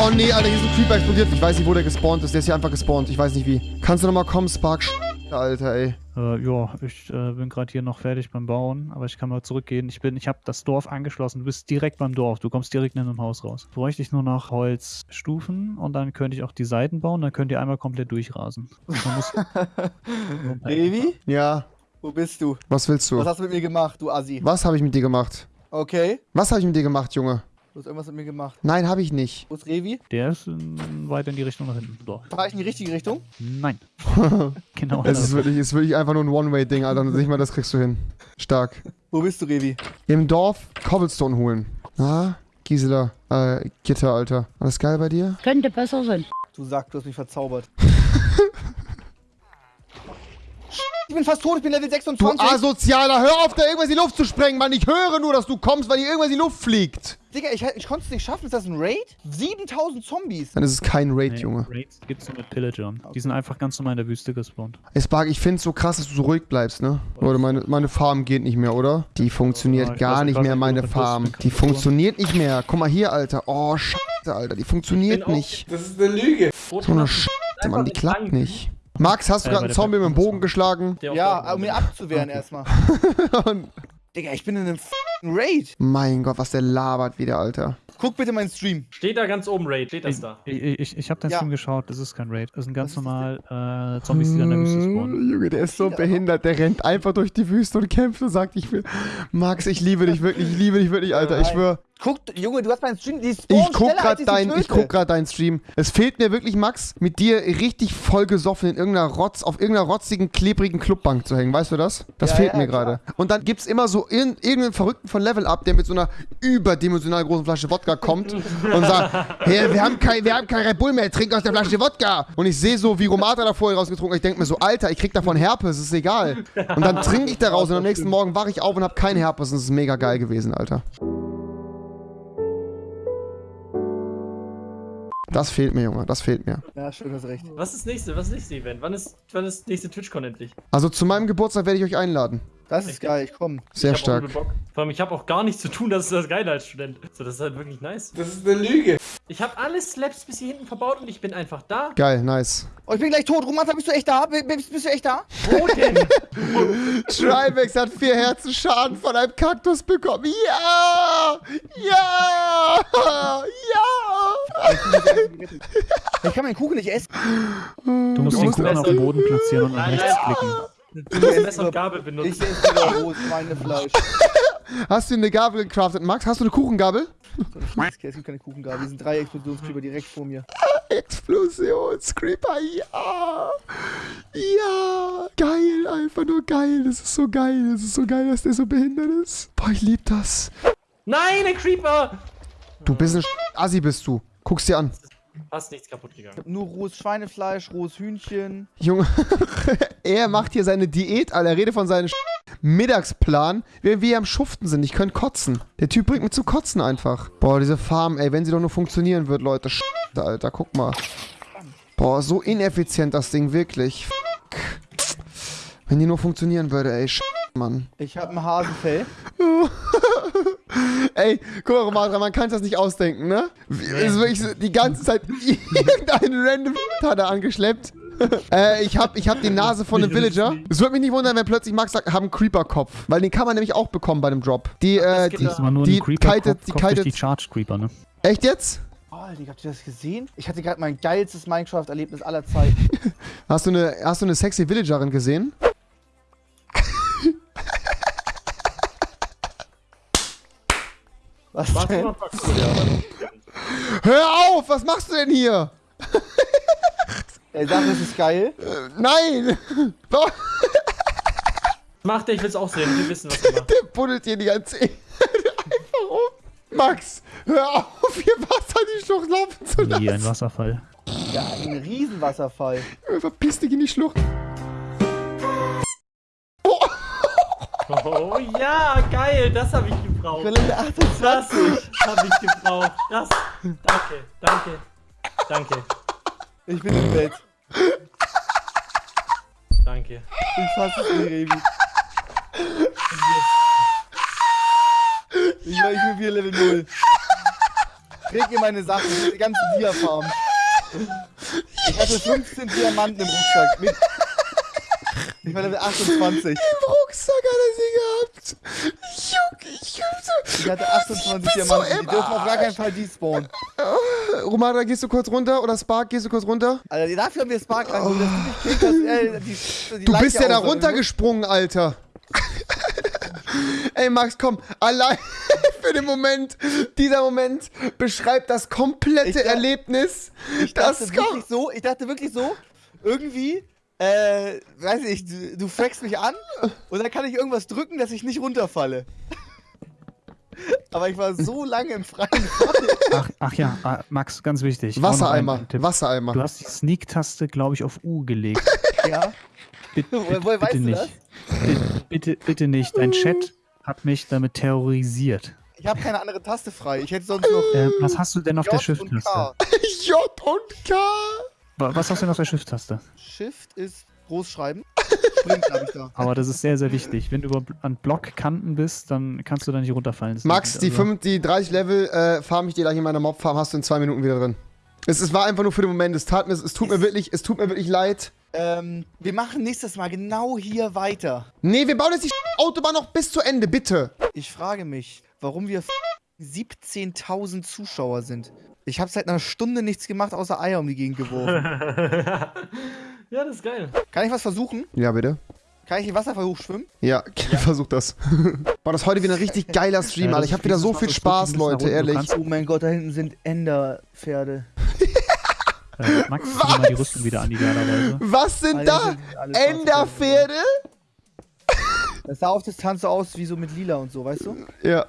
Oh nee, Alter, hier ist ein Creeper explodiert. Ich weiß nicht, wo der gespawnt ist. Der ist hier einfach gespawnt. Ich weiß nicht wie. Kannst du nochmal kommen, Spark? Alter, ey. Äh, ja, ich äh, bin gerade hier noch fertig beim Bauen, aber ich kann mal zurückgehen. Ich bin, ich habe das Dorf angeschlossen. Du bist direkt beim Dorf. Du kommst direkt in dem Haus raus. Bräuchte ich nur noch Holzstufen und dann könnte ich auch die Seiten bauen. Dann könnt ihr einmal komplett durchrasen. Revi, Ja, wo bist du? was willst du? Was hast du mit mir gemacht, du Assi? Was habe ich mit dir gemacht? Okay, Was habe ich mit dir gemacht, Junge? du hast irgendwas mit mir gemacht. Nein, habe ich nicht. Wo ist Revi? Der ist ähm, weiter in die Richtung nach hinten. So. Fahr ich in die richtige Richtung? Nein. genau. Es ist wirklich, ist wirklich einfach nur ein One-Way-Ding, Alter. Nicht mal das kriegst du hin. Stark. Wo bist du, Revi? Im Dorf Cobblestone holen. Na, Gisela, äh, Gitter, Alter. Alles geil bei dir? Könnte besser sein. Du sagst, du hast mich verzaubert. Ich bin fast tot, ich bin Level Du 26. Asozialer, hör auf, da irgendwas in die Luft zu sprengen, Mann. Ich höre nur, dass du kommst, weil hier irgendwas in die Luft fliegt. Digga, ich, ich konnte es nicht schaffen. Ist das ein Raid? 7000 Zombies. Dann ist es kein Raid, Nee, Junge. Raids gibt's nur mit Pillagern. Die sind einfach ganz normal in der Wüste gespawnt. Ey, Spark, ich find's so krass, dass du so ruhig bleibst, ne? Leute, meine, meine Farm geht nicht mehr, oder? Die funktioniert Ja, gar nicht mehr, meine Farm. Die funktioniert nicht mehr. Guck mal hier, Alter. Oh, Scheiße, Alter. Die funktioniert nicht. Das ist eine Lüge. So eine Scheiße, Mann, die klappt nicht. Max, hast du Äh, gerade einen Zombie mit dem Bogen geschlagen? Ja, um ihn abzuwehren erstmal. Und Digga, ich bin in einem f***ing Raid. mein Gott, was der labert wieder, Alter. Guck bitte meinen Stream. Steht da ganz oben, Raid. Steht das da? Ich, ich, ich habe deinen Ja. Stream geschaut, das ist kein Raid. Das sind ganz normal äh, Zombies, die dann in der Wüste spawnen. Junge, der ist so behindert. Der rennt einfach durch die Wüste und kämpft und sagt, ich will. Max, ich liebe dich wirklich. Ich liebe dich wirklich, Alter. Ich schwör. Guck, Junge, du hast meinen Stream. Die Ich guck ich dein, ich guck grad deinen Stream. Es fehlt mir wirklich, Max, mit dir richtig vollgesoffen in irgendeiner Rotz, auf irgendeiner rotzigen, klebrigen Clubbank zu hängen. Weißt du das? Das Ja, fehlt ja, mir gerade. Und dann gibt's immer so in, irgendeinen Verrückten von Level Up, der mit so einer überdimensional großen Flasche Wodka kommt und sagt, hey, wir haben kein, wir haben kein Red Bull mehr, trink aus der Flasche Wodka. Und ich sehe so, wie Romata da vorher rausgetrunken. Ich denke mir so, Alter, ich krieg davon Herpes, ist egal. Und dann trinke ich daraus und am nächsten Morgen wache ich auf und habe kein Herpes. Und das ist mega geil gewesen, Alter. Das fehlt mir, Junge, das fehlt mir. Ja, stimmt, hast recht. Was ist das nächste? Was ist das nächste Event? Wann ist, wann ist das nächste TwitchCon endlich? Also zu meinem Geburtstag werde ich euch einladen. Das ist geil, ich komm. Sehr ich stark. Vor allem, ich habe auch gar nichts zu tun, das ist das Geile als Student. So, das ist halt wirklich nice. Das ist eine Lüge. Ich habe alle Slaps bis hier hinten verbaut und ich bin einfach da. Geil, nice. Oh, ich bin gleich tot. Romata, bist du echt da? Bist, bist du echt da? Wo denn? Tribex hat vier Herzen Schaden von einem Kaktus bekommen. Ja! Ja! Ja! Ich kann meinen Kuchen nicht essen. Du musst Du den musst Kuchen auf den Boden platzieren und nach Nein, rechts klicken. Du musst Messer und Gabel Ich benutzen. esse wieder rohes Schweinefleisch. Hast du eine Gabel gecraftet, Max? Hast du eine Kuchengabel? Es gibt keine Kuchengabel. Hier sind drei Explosionskleber direkt vor mir. Explosionscreeper, ja! Ja! Geil, einfach nur geil. Das ist so geil. Das ist so geil, dass der so behindert ist. Boah, ich lieb das. Nein, ein Creeper! Du bist ein Assi, bist du. Guck's dir an. Fast nichts kaputt gegangen. Nur rohes Schweinefleisch, rohes Hühnchen. Junge, er macht hier seine Diät, Alter. Er redet von seinem Mittagsplan, während wir hier am Schuften sind. Ich könnte kotzen. Der Typ bringt mich zu kotzen einfach. Boah, diese Farm, ey, wenn sie doch nur funktionieren wird, Leute. Sch Alter, guck mal. Boah, so ineffizient das Ding, wirklich. Fuck. Wenn die nur funktionieren würde, ey. Sch Mann. Ich habe ein Hasenfell. Ey, guck mal, Romatra, man kann das nicht ausdenken, ne? Es ist wirklich so, die ganze Zeit irgendeinen random hat er angeschleppt. äh, ich hab, ich hab die Nase von einem Villager. Es würde mich nicht wundern, wenn plötzlich Max sagt, haben einen Creeper-Kopf. Weil den kann man nämlich auch bekommen bei einem Drop. Die, äh, die, die kitet, die durch die kitet. Charge Creeper, ne? Echt jetzt? Oh, Digga, habt ihr das gesehen? Ich hatte gerade mein geilstes Minecraft-Erlebnis aller Zeiten. Hast du eine, hast du eine sexy Villagerin gesehen? Was Warte denn? mal, ja. Hör auf, was machst du denn hier? Ey, sag, das ist geil. Äh, nein! Macht der, ich will's auch sehen. Wir wissen, was er macht. Der buddelt hier die ganze Zeit einfach rum. Max, hör auf, hier Wasser in die Schlucht laufen zu Wie ein lassen. Wasserfall. Ja, ein Riesenwasserfall. Verpiss dich in die Schlucht. Oh ja, geil, das habe ich gebraucht. Quelle 28. Das habe ich gebraucht. Das. Danke, danke, danke, Ich bin im Bett. danke. Ich fasse es nicht, Revi. Ich, ich bin wieder Level 0. Träg mir meine Sachen, die ganzen Dia-Farm. Ich hatte 15 Diamanten im Rucksack. Mit ich war Level 28. Im Rucksack hat er sie gehabt. Junge, ich hab so... Ich hatte 28 bist so Diamanten. Die dürfen auf gar keinen Fall despawnen. Romana, gehst du kurz runter? Oder Spark, gehst du kurz runter? Alter, dafür haben wir Spark killst, dass, äh, die, die Du Leiche bist ja da aussammeln runtergesprungen, Alter. Ey, Max, komm, allein für den Moment, dieser Moment beschreibt das komplette Ich Erlebnis. Ich das dachte kommt. wirklich so, ich dachte wirklich so, irgendwie, äh, weiß ich, du, du fragst mich an und dann kann ich irgendwas drücken, dass ich nicht runterfalle. Aber ich war so lange im freien Fall. Ach, ach ja, ah, Max, ganz wichtig. Wassereimer. Wassereimer. Du hast die Sneak-Taste, glaube ich, auf U gelegt. Ja. Bitte, Woher- woher bitte nicht. Bitte, bitte, bitte nicht. Dein Chat hat mich damit terrorisiert. Ich habe keine andere Taste frei. Ich hätte sonst noch Äh, was hast du denn auf der J und Shift-Taste? J und K. Wa- Was hast du denn auf der Shift-Taste? Shift ist Großschreiben. Sprint habe ich da. Aber das ist sehr, sehr wichtig. Wenn du über, an Blockkanten bist, dann kannst du da nicht runterfallen. Das Max, die, also- 5, die 30 Level äh, farm ich dir gleich in meiner Mob-Farm, hast du in zwei Minuten wieder drin. Es, es war einfach nur für den Moment. Es, tat mir, es, tut mir wirklich, es tut mir wirklich leid. Ähm, wir machen nächstes Mal genau hier weiter. Nee, wir bauen jetzt die Autobahn noch bis zu Ende, bitte. Ich frage mich, warum wir 17.000 Zuschauer sind. Ich habe seit einer Stunde nichts gemacht, außer Eier um die Gegend geworfen. ja, das ist geil. Kann ich was versuchen? Ja, bitte. Kann ich den Wasserfall hochschwimmen? Ja, versuch das. War das heute wieder ein richtig geiler Stream, Ja, Alter. das Ich habe wieder ist so viel Spaß, Leute, ehrlich. Oh mein Gott, da hinten sind Enderpferde. Äh, Max, dir mal die Rüstung wieder an, idealerweise. Was sind Alle da? sind Enderpferde? Das sah auf Distanz so aus wie so mit lila und so, weißt du? Ja.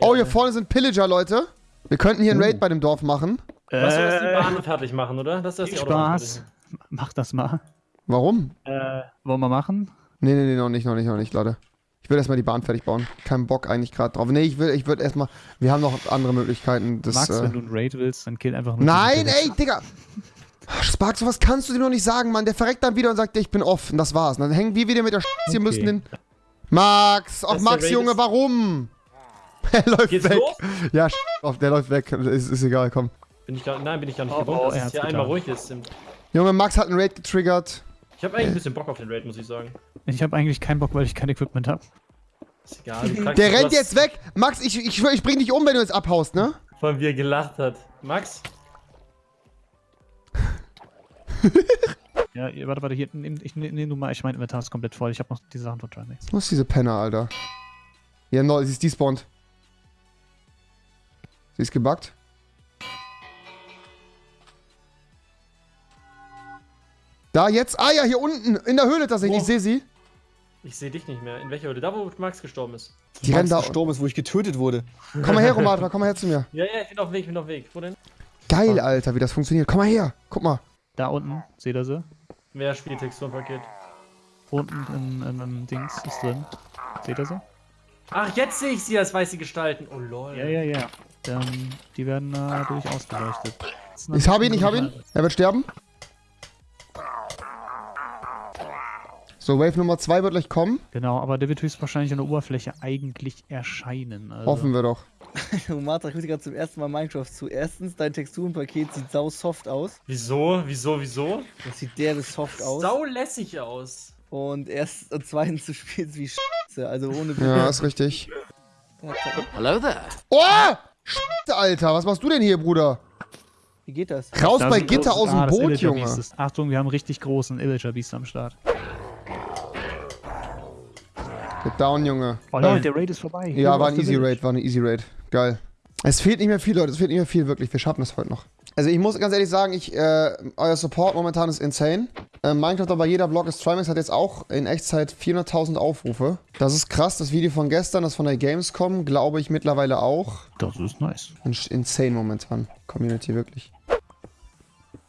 Oh, hier vorne sind Pillager, Leute. Wir könnten hier einen Raid bei dem Dorf machen. Lass uns die Äh, Bahn fertig machen, oder? Lass viel die Autobahn Spaß. fertig Mach das mal. Warum? Äh, wollen wir machen? Nee, nee, nee, noch nicht, noch nicht, noch nicht, Leute. Ich will erstmal die Bahn fertig bauen. Kein Bock eigentlich gerade drauf. Nee, ich will, ich würde erstmal. Wir haben noch andere Möglichkeiten. Das, Max, äh, wenn du einen Raid willst, dann kill einfach nur. Nein, ey, Digga! Spark, sowas kannst du dir noch nicht sagen, Mann. Der verreckt dann wieder und sagt, ich bin off. Und das war's. Und dann hängen wir wieder mit der Sch hier Okay. müssen den. Max! Ach, Max, Junge, warum? Er läuft Geht's weg. los? Ja, sch auf, der läuft weg. Ist, ist egal, komm. Bin ich gar, nein, bin ich gar nicht Oh, gewohnt, oh, dass er es hier getan. einmal ruhig ist. Junge, Max hat einen Raid getriggert. Ich habe eigentlich ein bisschen Bock auf den Raid, muss ich sagen. Ich habe eigentlich keinen Bock, weil ich kein Equipment habe. Ist egal. Der rennt jetzt weg. Max, ich, ich ich bring dich um, wenn du jetzt abhaust, ne? Vor allem, wie er gelacht hat. Max? Ja, warte, warte, hier, nehm, ich nehme nehm du mal, ich mein Inventar ist komplett voll. Ich habe noch die Sachen von Trimax. Was ist diese Penner, Alter? Ja, no, sie ist despawned. Sie ist gebuggt. Da, jetzt. Ah ja, hier unten. In der Höhle tatsächlich. Ich sehe sie. Ich sehe dich nicht mehr. In welcher Höhle? Da, wo Max gestorben ist. Die da. gestorben ist, wo ich getötet wurde. Komm mal her, Romatra. Komm mal her zu mir. Ja, ja, ich bin auf dem Weg, ich bin auf dem Weg. Wo denn? Geil, Alter, wie das funktioniert. Komm mal her. Guck mal. Da unten, seht ihr sie? Wer spielt Texturenpaket? Unten im, im, im Dings ist drin. Seht ihr sie? Ach, jetzt sehe ich sie als weiße Gestalten. Oh lol. Ja, ja, ja. Ähm, die werden äh, durch ausgeleuchtet. Ich hab ihn, ich hab ihn. Er wird sterben. So, Wave Nummer 2 wird gleich kommen. Genau, aber der wird höchstwahrscheinlich an der Oberfläche eigentlich erscheinen. Also, Hoffen wir doch. Matra, ich gucke gerade zum ersten Mal Minecraft zu. Erstens, dein Texturenpaket sieht sau soft aus. Wieso? Wieso? Wieso? Das sieht derbe soft aus. Sau lässig aus. Und erst und zweitens, du spielst wie Scheiße. Also ohne Ja, ist richtig. Hello there. Oh! Scheiße, Alter. Was machst du denn hier, Bruder? Wie geht das? Raus Da bei Gitter aus dem ah, Boot, Junge. Achtung, wir haben einen richtig großen Illager Beast am Start. Get down, Junge. Oh nein, der Raid ist vorbei. Ja, war ein Easy. Raid, war eine Easy Raid. Geil. Es fehlt nicht mehr viel, Leute. Es fehlt nicht mehr viel, wirklich. Wir schaffen es heute noch. Also ich muss ganz ehrlich sagen, ich, äh, euer Support momentan ist insane. Äh, Minecraft aber jeder Blog ist Trimax hat jetzt auch in Echtzeit 400.000 Aufrufe. Das ist krass. Das Video von gestern, das von der Gamescom, glaube ich mittlerweile auch. Das ist nice. In- Insane momentan. Community, wirklich.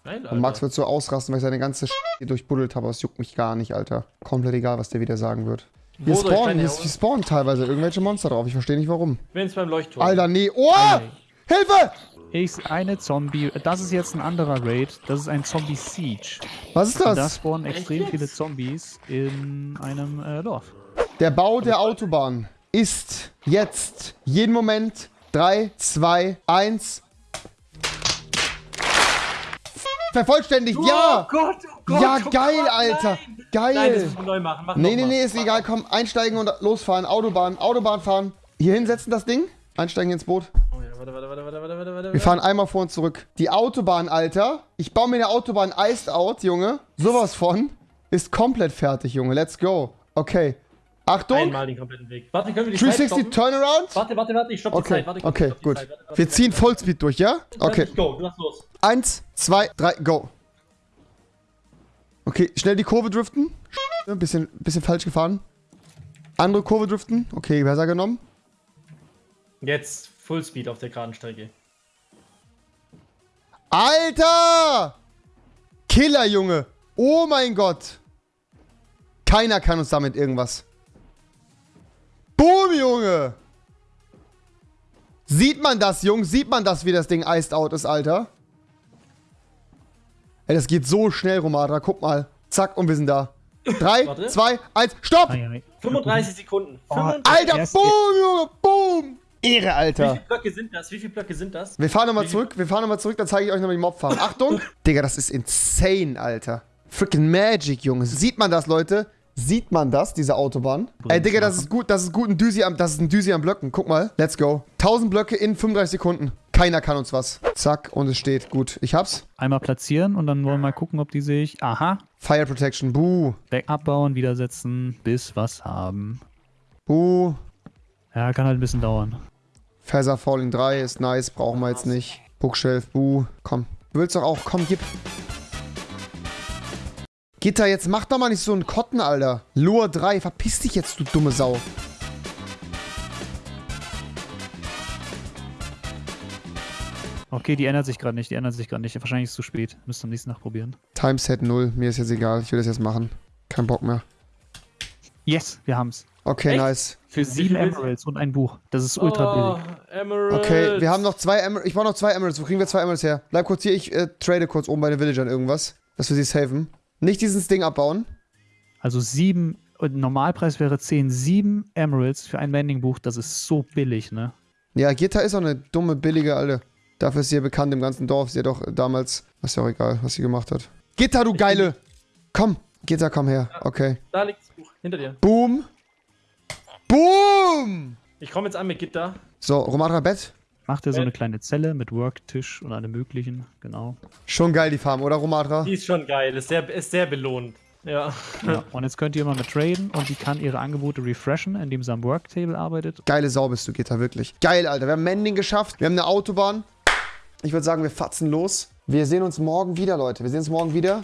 Geil. Und Max wird so ausrasten, weil ich seine ganze Sch hier durchbuddelt habe. aber Es juckt mich gar nicht, Alter. Komplett egal, was der wieder sagen wird. Hier spawnen, hier, hier spawnen teilweise irgendwelche Monster drauf. Ich verstehe nicht warum. Bin jetzt beim Leuchtturm. Alter, nee. Oh! Ei, Hilfe! Ich, eine Zombie. Das ist jetzt ein anderer Raid. Das ist ein Zombie Siege. Was ist Und da das? spawnen extrem viele Zombies in einem äh, Dorf. Der Bau der Autobahn ist jetzt jeden Moment 3, 2, 1. Vervollständigt, ja! Oh Gott, oh Gott. Ja, oh geil, Gott, Alter. Nein. Geil. Nein, das müssen wir neu machen. Mach Nee, nee, nee, ist egal. Komm, einsteigen und losfahren. Autobahn, Autobahn fahren. Hier hinsetzen das Ding. Einsteigen ins Boot. Oh ja, warte, warte, warte, warte, warte, warte, warte. Wir fahren einmal vor und zurück. Die Autobahn, Alter. Ich baue mir eine Autobahn iced out, Junge. Sowas von. Ist komplett fertig, Junge. Let's go. Okay. Achtung. Einmal den kompletten Weg. Warte, können wir die Zeit 360 stoppen? Turnaround. Warte, warte, warte, ich stopp die Okay, Zeit. Warte, ich okay, die gut. Zeit. Warte, warte, Wir ziehen. Vollspeed durch, ja? Okay. Go, du hast los. Eins, zwei, drei, go. Okay, schnell die Kurve driften. Ein bisschen, bisschen falsch gefahren. Andere Kurve driften. Okay, besser genommen. Jetzt Fullspeed auf der geraden Strecke. Alter! Killer, Junge. Oh mein Gott. Keiner kann uns damit irgendwas. Boom, Junge. Sieht man das, Junge? Sieht man das, wie das Ding iced out ist, Alter? Ey, das geht so schnell, Romatra. Guck mal. Zack, und wir sind da. Drei, Warte. zwei, eins, stopp! Ei, ei. 35 Sekunden. Oh, 35. Alter, boom, Junge, boom! Ehre, Wie Alter. viele Blöcke sind das? Wie viele Blöcke sind das? Wir fahren nochmal zurück, wir fahren nochmal zurück, dann zeige ich euch nochmal die Mobfarm. Achtung! Digga, das ist insane, Alter. Freaking Magic, Junge. Sieht man das, Leute? Sieht man das, diese Autobahn? Ey, Digga, das ist gut, das ist gut ein Düsi am, das ist ein Düsi am Blöcken. Guck mal. Let's go. 1000 Blöcke in 35 Sekunden. Keiner kann uns was. Zack, und es steht. Gut, ich hab's. Einmal platzieren und dann wollen wir mal gucken, ob die sich. Aha. Fire Protection, buh. Back abbauen, wieder setzen, bis was haben. Buh. Ja, kann halt ein bisschen dauern. Feather Falling 3 ist nice, brauchen wir jetzt nicht. Bookshelf, buh. Komm. Du willst doch auch, komm, gib. Gitter, jetzt mach doch mal nicht so einen Kotten, Alter. Lure 3, verpiss dich jetzt, du dumme Sau. Okay, die ändert sich gerade nicht, die ändert sich gerade nicht. Wahrscheinlich ist es zu spät. Müsst am nächsten Tag probieren. Timeset 0, mir ist jetzt egal, ich will das jetzt machen. Kein Bock mehr. Yes, wir haben's. Okay, Echt? nice. Für sieben? Emeralds und ein Buch. Das ist ultra oh, billig. Emerald. Okay, wir haben noch zwei Emeralds. Ich brauche noch zwei Emeralds. Wo kriegen wir zwei Emeralds her? Bleib kurz hier, ich äh, trade kurz oben bei den Villagern irgendwas, dass wir sie saven. Nicht dieses Ding abbauen. Also sieben, und Normalpreis wäre 10, sieben Emeralds für ein Mending-Buch. Das ist so billig, ne? Ja, Gitta ist auch eine dumme, billige Alte. Dafür ist sie ja bekannt im ganzen Dorf. Sie hat doch damals, ist ja auch egal, was sie gemacht hat. Gitta, du Geile! Komm, Gitta, komm her. Okay. Da liegt das Buch. Hinter dir. Boom! Boom! Ich komme jetzt an mit Gitter. So, Romatra Bett. Macht ihr so eine kleine Zelle mit Worktisch und allem möglichen. Genau. Schon geil, die Farm, oder Romatra? Die ist schon geil. Ist sehr, ist sehr belohnt. Ja. Ja. Und jetzt könnt ihr immer mit traden und die kann ihre Angebote refreshen, indem sie am Worktable arbeitet. Geile Sau bist du, Gitta, wirklich. Geil, Alter. Wir haben Mending geschafft. Wir haben eine Autobahn. Ich würde sagen, wir fatzen los. Wir sehen uns morgen wieder, Leute. Wir sehen uns morgen wieder.